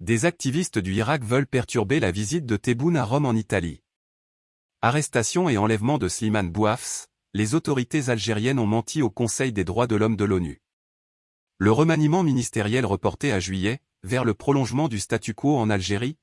Des activistes du Irak veulent perturber la visite de Tebboune à Rome en Italie. Arrestation et enlèvement de Slimane Bouafs, les autorités algériennes ont menti au Conseil des droits de l'homme de l'ONU. Le remaniement ministériel reporté à juillet, vers le prolongement du statu quo en Algérie,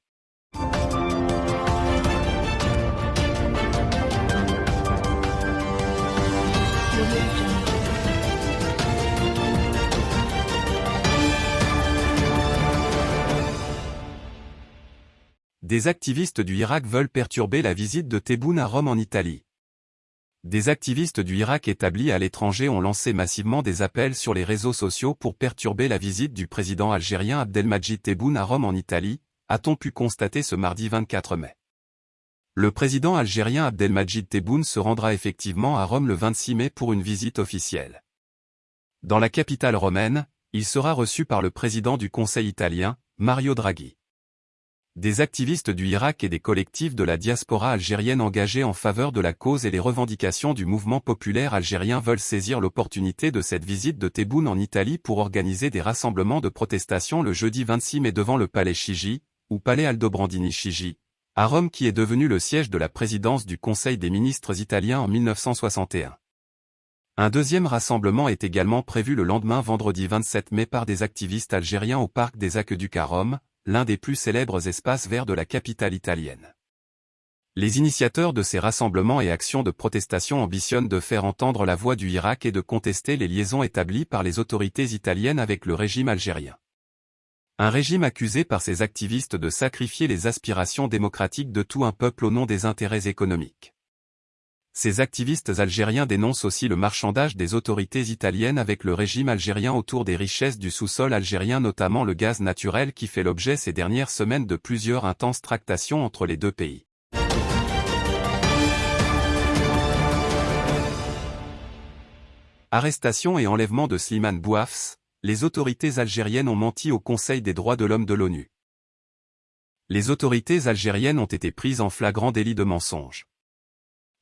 Des activistes du Irak veulent perturber la visite de Tebboune à Rome en Italie. Des activistes du Irak établis à l'étranger ont lancé massivement des appels sur les réseaux sociaux pour perturber la visite du président algérien Abdelmajid Tebboune à Rome en Italie, a-t-on pu constater ce mardi 24 mai. Le président algérien Abdelmajid Tebboune se rendra effectivement à Rome le 26 mai pour une visite officielle. Dans la capitale romaine, il sera reçu par le président du Conseil italien, Mario Draghi. Des activistes du Irak et des collectifs de la diaspora algérienne engagés en faveur de la cause et les revendications du mouvement populaire algérien veulent saisir l'opportunité de cette visite de Tebboune en Italie pour organiser des rassemblements de protestation le jeudi 26 mai devant le palais Chigi, ou palais Aldobrandini Chigi, à Rome qui est devenu le siège de la présidence du Conseil des ministres italiens en 1961. Un deuxième rassemblement est également prévu le lendemain vendredi 27 mai par des activistes algériens au parc des Aqueducs à Rome, l'un des plus célèbres espaces verts de la capitale italienne. Les initiateurs de ces rassemblements et actions de protestation ambitionnent de faire entendre la voix du Irak et de contester les liaisons établies par les autorités italiennes avec le régime algérien. Un régime accusé par ces activistes de sacrifier les aspirations démocratiques de tout un peuple au nom des intérêts économiques. Ces activistes algériens dénoncent aussi le marchandage des autorités italiennes avec le régime algérien autour des richesses du sous-sol algérien notamment le gaz naturel qui fait l'objet ces dernières semaines de plusieurs intenses tractations entre les deux pays. Arrestation et enlèvement de Slimane Bouafs, les autorités algériennes ont menti au Conseil des droits de l'homme de l'ONU. Les autorités algériennes ont été prises en flagrant délit de mensonge.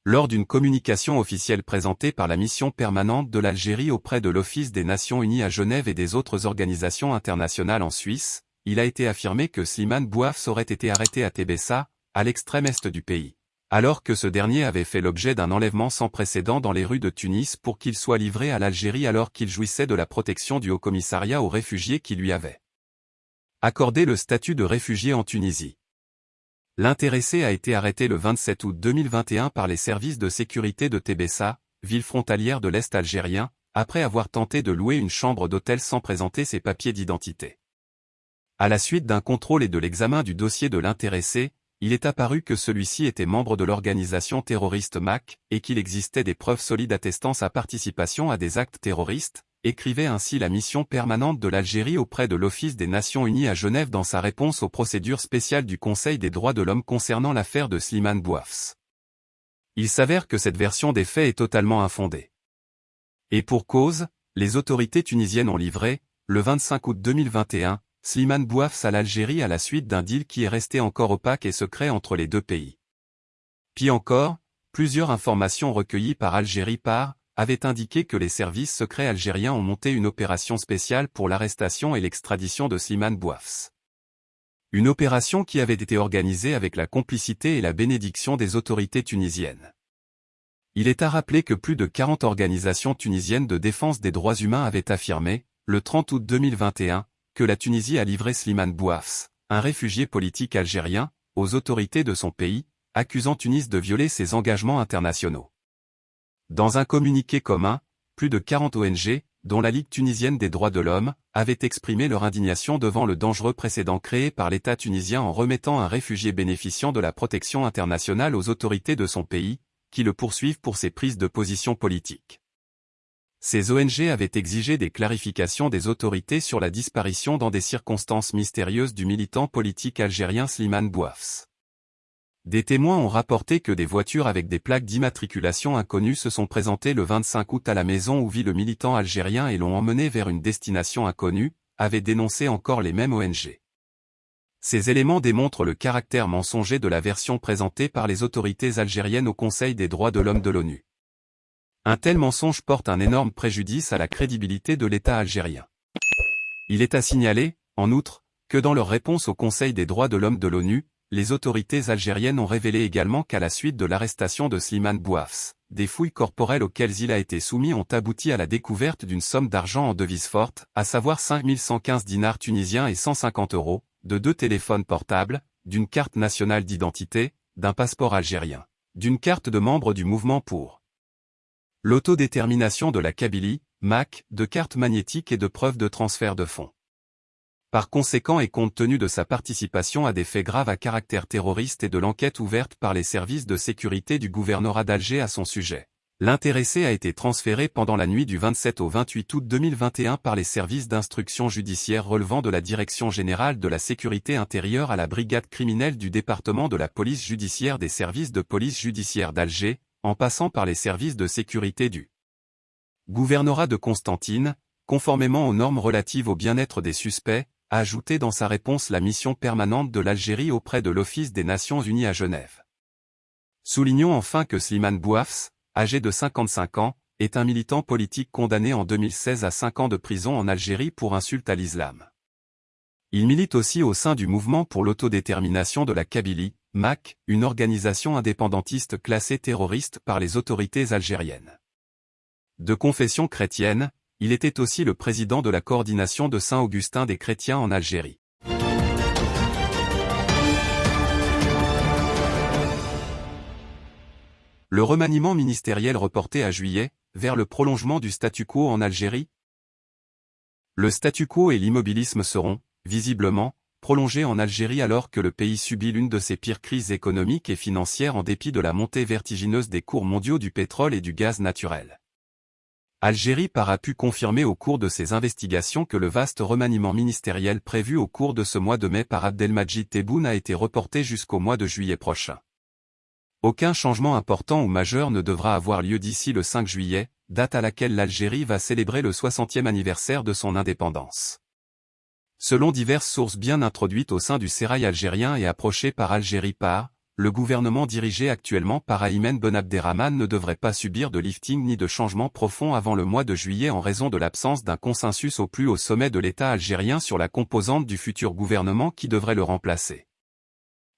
Lors d'une communication officielle présentée par la mission permanente de l'Algérie auprès de l'Office des Nations Unies à Genève et des autres organisations internationales en Suisse, il a été affirmé que Slimane Bouafs aurait été arrêté à Tébessa, à l'extrême est du pays, alors que ce dernier avait fait l'objet d'un enlèvement sans précédent dans les rues de Tunis pour qu'il soit livré à l'Algérie alors qu'il jouissait de la protection du Haut-Commissariat aux réfugiés qui lui avait accordé le statut de réfugié en Tunisie. L'intéressé a été arrêté le 27 août 2021 par les services de sécurité de Tébessa, ville frontalière de l'Est algérien, après avoir tenté de louer une chambre d'hôtel sans présenter ses papiers d'identité. À la suite d'un contrôle et de l'examen du dossier de l'intéressé, il est apparu que celui-ci était membre de l'organisation terroriste MAC, et qu'il existait des preuves solides attestant sa participation à des actes terroristes, écrivait ainsi la mission permanente de l'Algérie auprès de l'Office des Nations Unies à Genève dans sa réponse aux procédures spéciales du Conseil des droits de l'homme concernant l'affaire de Slimane Bouafs. Il s'avère que cette version des faits est totalement infondée. Et pour cause, les autorités tunisiennes ont livré, le 25 août 2021, Slimane Bouafs à l'Algérie à la suite d'un deal qui est resté encore opaque et secret entre les deux pays. Puis encore, plusieurs informations recueillies par Algérie par, avait indiqué que les services secrets algériens ont monté une opération spéciale pour l'arrestation et l'extradition de Slimane Bouafs. Une opération qui avait été organisée avec la complicité et la bénédiction des autorités tunisiennes. Il est à rappeler que plus de 40 organisations tunisiennes de défense des droits humains avaient affirmé, le 30 août 2021, que la Tunisie a livré Slimane Bouafs, un réfugié politique algérien, aux autorités de son pays, accusant Tunis de violer ses engagements internationaux. Dans un communiqué commun, plus de 40 ONG, dont la Ligue tunisienne des droits de l'homme, avaient exprimé leur indignation devant le dangereux précédent créé par l'État tunisien en remettant un réfugié bénéficiant de la protection internationale aux autorités de son pays, qui le poursuivent pour ses prises de position politiques. Ces ONG avaient exigé des clarifications des autorités sur la disparition dans des circonstances mystérieuses du militant politique algérien Slimane Bouafs. Des témoins ont rapporté que des voitures avec des plaques d'immatriculation inconnues se sont présentées le 25 août à la maison où vit le militant algérien et l'ont emmené vers une destination inconnue, avaient dénoncé encore les mêmes ONG. Ces éléments démontrent le caractère mensonger de la version présentée par les autorités algériennes au Conseil des droits de l'homme de l'ONU. Un tel mensonge porte un énorme préjudice à la crédibilité de l'État algérien. Il est à signaler, en outre, que dans leur réponse au Conseil des droits de l'homme de l'ONU, les autorités algériennes ont révélé également qu'à la suite de l'arrestation de Slimane Bouafs, des fouilles corporelles auxquelles il a été soumis ont abouti à la découverte d'une somme d'argent en devise forte, à savoir 5115 dinars tunisiens et 150 euros, de deux téléphones portables, d'une carte nationale d'identité, d'un passeport algérien, d'une carte de membre du mouvement pour l'autodétermination de la Kabylie, MAC, de cartes magnétiques et de preuves de transfert de fonds. Par conséquent et compte tenu de sa participation à des faits graves à caractère terroriste et de l'enquête ouverte par les services de sécurité du gouvernorat d'Alger à son sujet, l'intéressé a été transféré pendant la nuit du 27 au 28 août 2021 par les services d'instruction judiciaire relevant de la Direction générale de la sécurité intérieure à la brigade criminelle du département de la police judiciaire des services de police judiciaire d'Alger, en passant par les services de sécurité du gouvernorat de Constantine, conformément aux normes relatives au bien-être des suspects, a ajouté dans sa réponse la mission permanente de l'Algérie auprès de l'Office des Nations Unies à Genève. Soulignons enfin que Slimane Bouafs, âgé de 55 ans, est un militant politique condamné en 2016 à 5 ans de prison en Algérie pour insulte à l'islam. Il milite aussi au sein du mouvement pour l'autodétermination de la Kabylie, MAC, une organisation indépendantiste classée terroriste par les autorités algériennes. De confession chrétienne, il était aussi le président de la coordination de Saint-Augustin des chrétiens en Algérie. Le remaniement ministériel reporté à juillet, vers le prolongement du statu quo en Algérie Le statu quo et l'immobilisme seront, visiblement, prolongés en Algérie alors que le pays subit l'une de ses pires crises économiques et financières en dépit de la montée vertigineuse des cours mondiaux du pétrole et du gaz naturel. Algérie par a pu confirmer au cours de ses investigations que le vaste remaniement ministériel prévu au cours de ce mois de mai par Abdelmajid Tebboune a été reporté jusqu'au mois de juillet prochain. Aucun changement important ou majeur ne devra avoir lieu d'ici le 5 juillet, date à laquelle l'Algérie va célébrer le 60e anniversaire de son indépendance. Selon diverses sources bien introduites au sein du sérail algérien et approchées par Algérie par, le gouvernement dirigé actuellement par Aymen Ben Abderrahman ne devrait pas subir de lifting ni de changement profond avant le mois de juillet en raison de l'absence d'un consensus au plus haut sommet de l'État algérien sur la composante du futur gouvernement qui devrait le remplacer.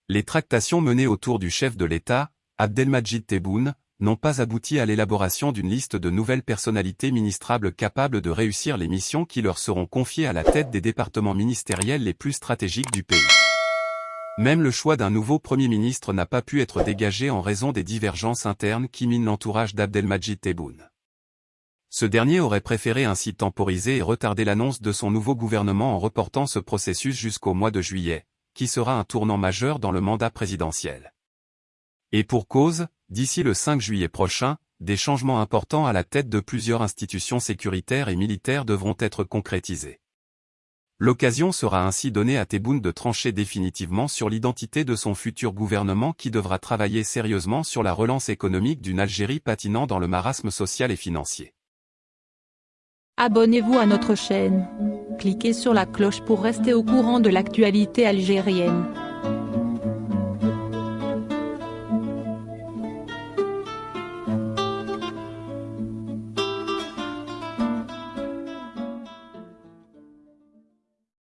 Les tractations menées autour du chef de l'État, Abdelmajid Tebboune, n'ont pas abouti à l'élaboration d'une liste de nouvelles personnalités ministrables capables de réussir les missions qui leur seront confiées à la tête des départements ministériels les plus stratégiques du pays. Même le choix d'un nouveau Premier ministre n'a pas pu être dégagé en raison des divergences internes qui minent l'entourage d'Abdelmajid Tebboune. Ce dernier aurait préféré ainsi temporiser et retarder l'annonce de son nouveau gouvernement en reportant ce processus jusqu'au mois de juillet, qui sera un tournant majeur dans le mandat présidentiel. Et pour cause, d'ici le 5 juillet prochain, des changements importants à la tête de plusieurs institutions sécuritaires et militaires devront être concrétisés. L'occasion sera ainsi donnée à Tebboune de trancher définitivement sur l'identité de son futur gouvernement qui devra travailler sérieusement sur la relance économique d'une Algérie patinant dans le marasme social et financier. Abonnez-vous à notre chaîne. Cliquez sur la cloche pour rester au courant de l'actualité algérienne.